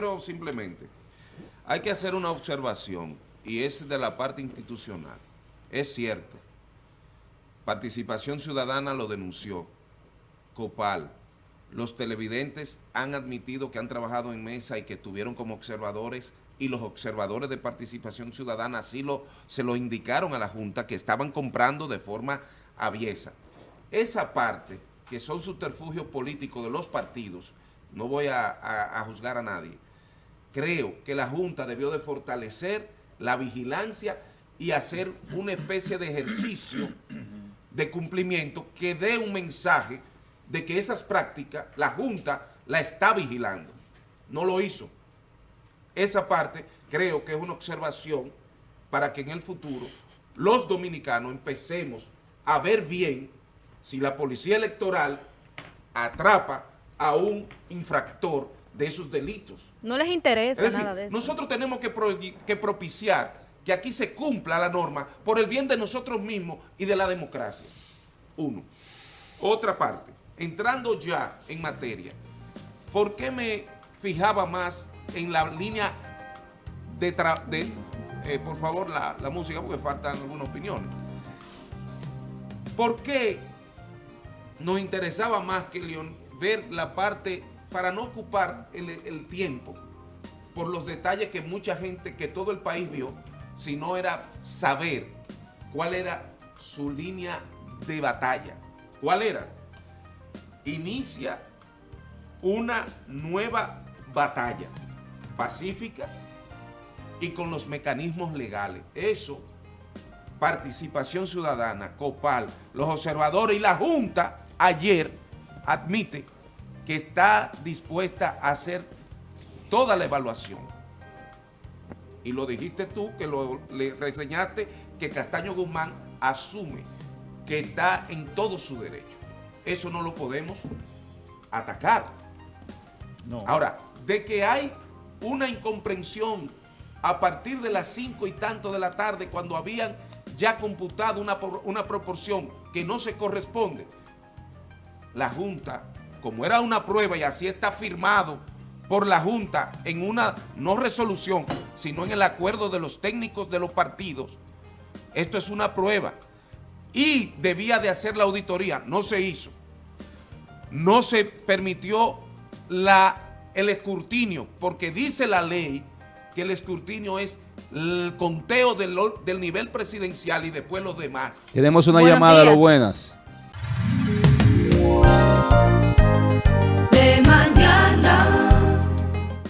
quiero simplemente, hay que hacer una observación y es de la parte institucional. Es cierto, Participación Ciudadana lo denunció, Copal, los televidentes han admitido que han trabajado en mesa y que estuvieron como observadores y los observadores de participación ciudadana así lo, se lo indicaron a la Junta que estaban comprando de forma aviesa. Esa parte, que son subterfugios políticos de los partidos, no voy a, a juzgar a nadie, creo que la Junta debió de fortalecer la vigilancia y hacer una especie de ejercicio de cumplimiento que dé un mensaje de que esas prácticas la Junta la está vigilando. No lo hizo. Esa parte creo que es una observación para que en el futuro los dominicanos empecemos a ver bien si la policía electoral atrapa a un infractor de esos delitos. No les interesa nada de eso. Nosotros tenemos que, que propiciar que aquí se cumpla la norma por el bien de nosotros mismos y de la democracia. Uno. Otra parte, entrando ya en materia, ¿por qué me fijaba más en la línea de... de eh, por favor, la, música, porque faltan algunas opiniones. ¿Por qué nos interesaba más que León ver la parte, para no ocupar el, tiempo, por los detalles que mucha gente, que todo el país vio, sino era saber cuál era su línea de batalla. ¿Cuál era? Inicia una nueva batalla pacífica y con los mecanismos legales. Eso, participación ciudadana, COPAL, los observadores y la Junta ayer admite que está dispuesta a hacer toda la evaluación. Y lo dijiste tú, que lo le reseñaste, que Castaño Guzmán asume que está en todo su derecho. Eso no lo podemos atacar. No. Ahora, de que hay una incomprensión a partir de las cinco y tanto de la tarde cuando habían ya computado una, una proporción que no se corresponde, la Junta, como era una prueba y así está firmado por la Junta en una no resolución, sino en el acuerdo de los técnicos de los partidos, esto es una prueba. Y debía de hacer la auditoría, no se hizo. No se permitió la el escrutinio, porque dice la ley que el escrutinio es el conteo del, nivel presidencial y después los demás. Tenemos una llamada a lo buenas.